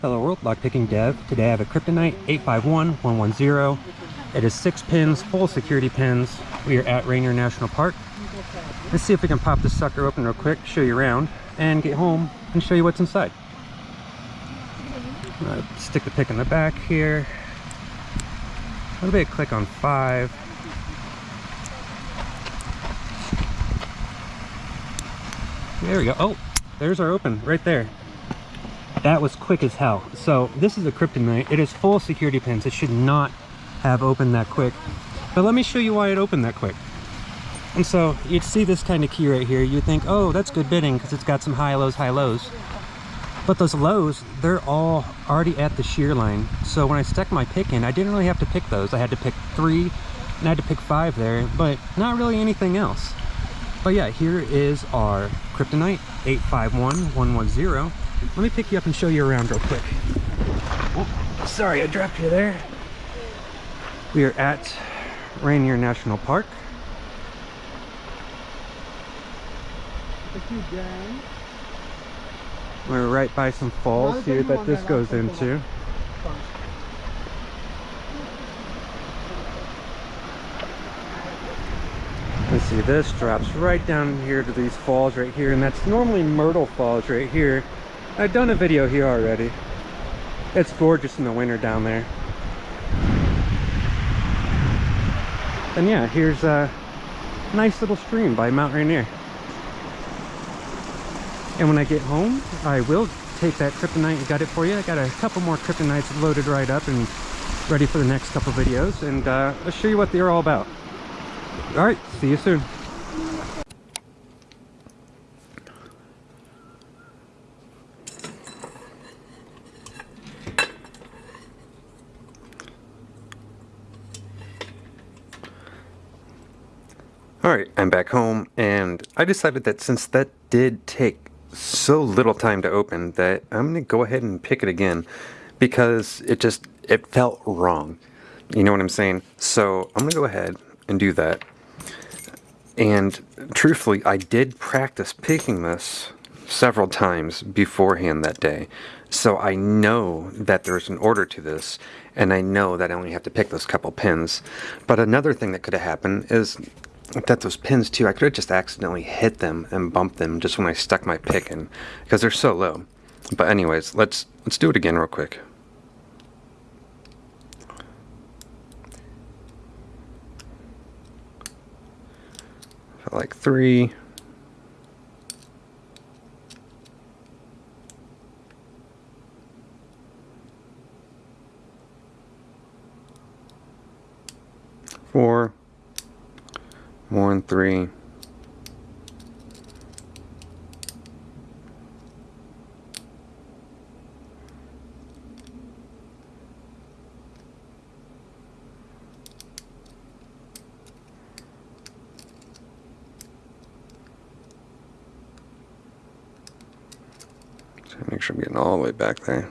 Hello world, lockpicking dev. Today I have a Kryptonite 851110. It is six pins, full security pins. We are at Rainier National Park. Let's see if we can pop this sucker open real quick, show you around, and get home and show you what's inside. Uh, stick the pick in the back here. A little bit of click on five. There we go. Oh, there's our open right there. That was quick as hell. So this is a kryptonite. It is full security pins. It should not have opened that quick. But let me show you why it opened that quick. And so you'd see this kind of key right here. You'd think, oh, that's good bitting because it's got some high lows, high lows. But those lows, they're all already at the shear line. So when I stuck my pick in, I didn't really have to pick those. I had to pick three and I had to pick five there, but not really anything else. But yeah, here is our Kryptonite 851110. Let me pick you up and show you around real quick. Oh, sorry, I dropped you there. We are at Rainier National Park. We're right by some falls here that this goes into. Let's see, this drops right down here to these falls right here, and that's normally Myrtle Falls right here. I've done a video here already. It's gorgeous in the winter down there. And yeah, here's a nice little stream by Mount Rainier. And when I get home, I will take that kryptonite and gut it for you. I got a couple more kryptonites loaded right up and ready for the next couple videos. And uh, I'll show you what they're all about. All right, see you soon. Alright, I'm back home, and I decided that since that did take so little time to open, that I'm going to go ahead and pick it again, because it just, it felt wrong. You know what I'm saying? So I'm going to go ahead and do that. And truthfully, I did practice picking this several times beforehand that day. So I know that there's an order to this, and I know that I only have to pick those couple pins. But another thing that could have happened is that those pins too, I could have just accidentally hit them and bumped them just when I stuck my pick in, because they're so low. But anyways, let's let's do it again real quick. like three. Four, than three. make sure I'm getting all the way back there.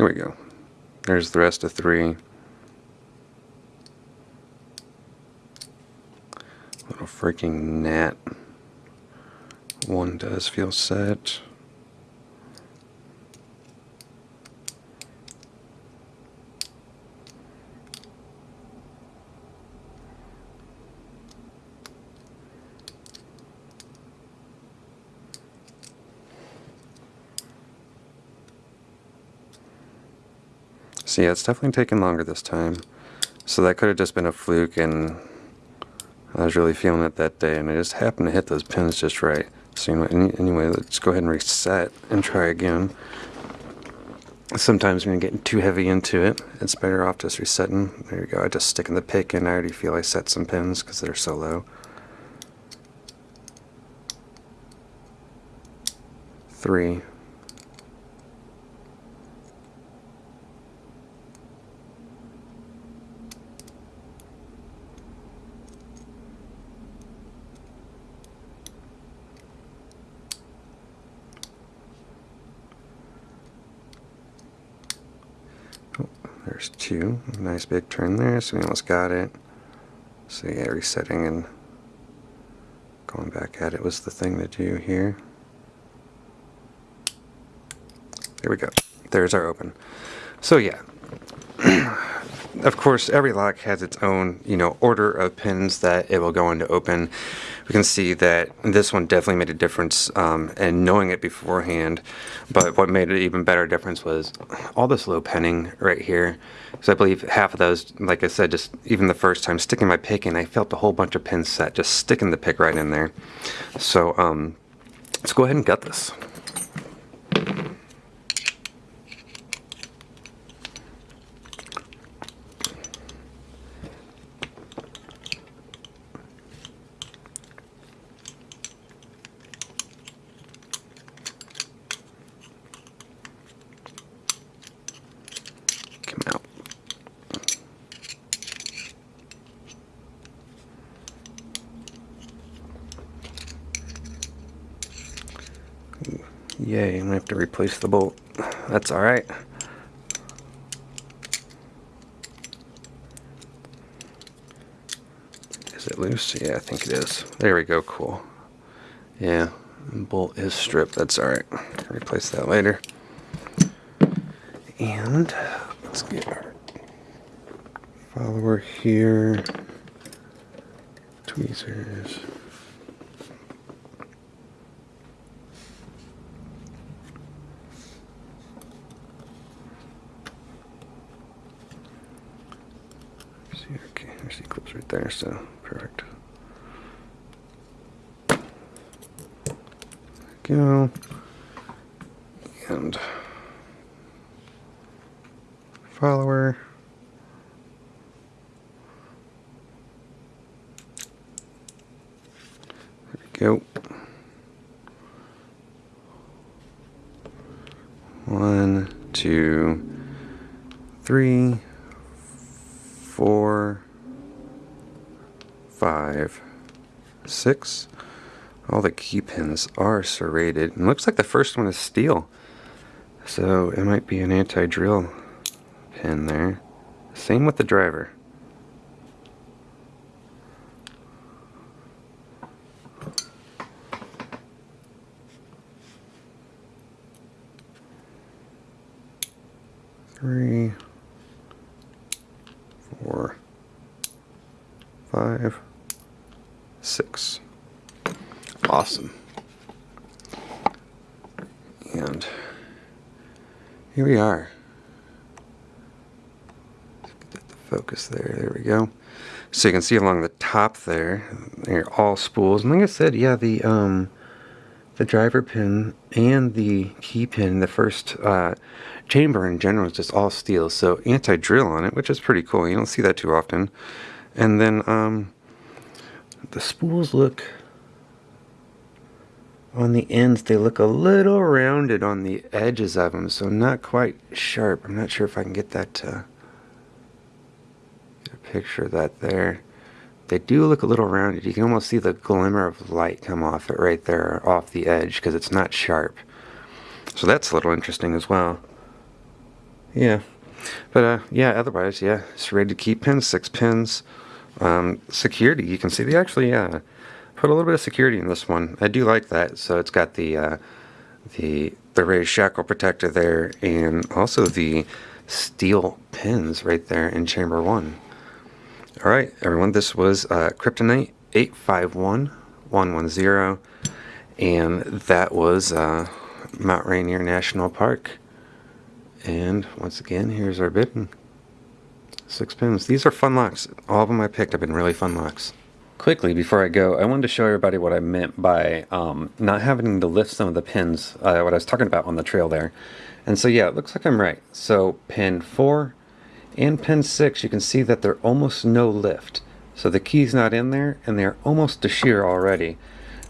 Here we go. There's the rest of three. Little freaking gnat. One does feel set. So yeah, it's definitely taking longer this time. So that could have just been a fluke and I was really feeling it that day and I just happened to hit those pins just right. So know, anyway, let's go ahead and reset and try again. Sometimes when you're getting too heavy into it, it's better off just resetting. There you go, I just stick in the pick and I already feel I set some pins because they're so low. Three. There's two. Nice big turn there, so we almost got it. So yeah, resetting and going back at it was the thing to do here. There we go. There's our open. So yeah, of course, every lock has its own, you know, order of pins that it will go into open. We can see that this one definitely made a difference um, and knowing it beforehand. But what made it even better difference was all this low pinning right here. So I believe half of those, like I said, just even the first time sticking my pick in, I felt a whole bunch of pins set, just sticking the pick right in there. So um, let's go ahead and gut this. come out. Yay, I'm gonna have to replace the bolt. That's alright. Is it loose? Yeah, I think it is. There we go, cool. Yeah, bolt is stripped, that's alright. Replace that later. And let's get our follower here. Tweezers. See, okay, there's the clips right there, so perfect. Go. And follower. There we go. One, two, three, four, five, six. All the key pins are serrated. And looks like the first one is steel. So it might be an anti-drill pin there. Same with the driver. Three, four, five, six. Awesome. And here we are. Get the focus there. There we go. So you can see along the top there, they're all spools. And like I said, yeah, the um, the driver pin and the key pin, the first uh, chamber in general is just all steel. So anti-drill on it, which is pretty cool. You don't see that too often. And then um, the spools look on the ends they look a little rounded on the edges of them so not quite sharp. I'm not sure if I can get that to get a picture of that there. They do look a little rounded. You can almost see the glimmer of light come off it right there off the edge because it's not sharp. So that's a little interesting as well. Yeah. But uh, yeah otherwise yeah it's ready to keep pins six pins um, security you can see they actually uh, put a little bit of security in this one. I do like that. So it's got the uh, the the raised shackle protector there, and also the steel pins right there in chamber one. All right, everyone. This was uh, Kryptonite eight five one one one zero, and that was uh, Mount Rainier National Park. And once again, here's our bitting. Six pins. These are fun locks. All of them I picked have been really fun locks. Quickly, before I go, I wanted to show everybody what I meant by um, not having to lift some of the pins, uh, what I was talking about on the trail there. And so yeah, it looks like I'm right. So pin 4 and pin 6, you can see that they're almost no lift. So the key's not in there, and they're almost to shear already.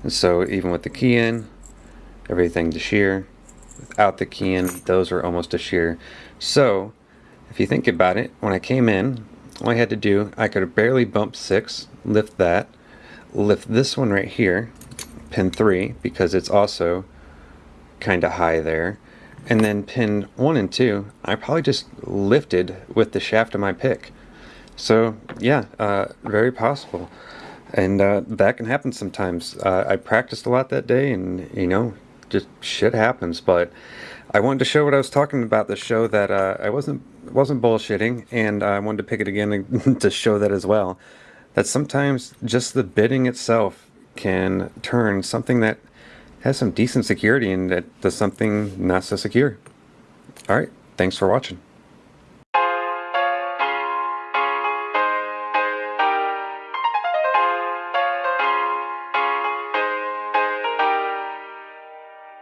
And so even with the key in, everything to shear. Without the key in, those are almost to shear. So if you think about it, when I came in, all I had to do, I could barely bump 6, lift that, lift this one right here, pin 3, because it's also kind of high there, and then pin one and two, I probably just lifted with the shaft of my pick. So yeah, uh, very possible. And uh, that can happen sometimes. Uh, I practiced a lot that day and you know, just shit happens. But I wanted to show what I was talking about, the show that uh, I wasn't wasn't bullshitting, and I wanted to pick it again to show that as well. That sometimes just the bitting itself can turn something that has some decent security into something not so secure. All right, thanks for watching.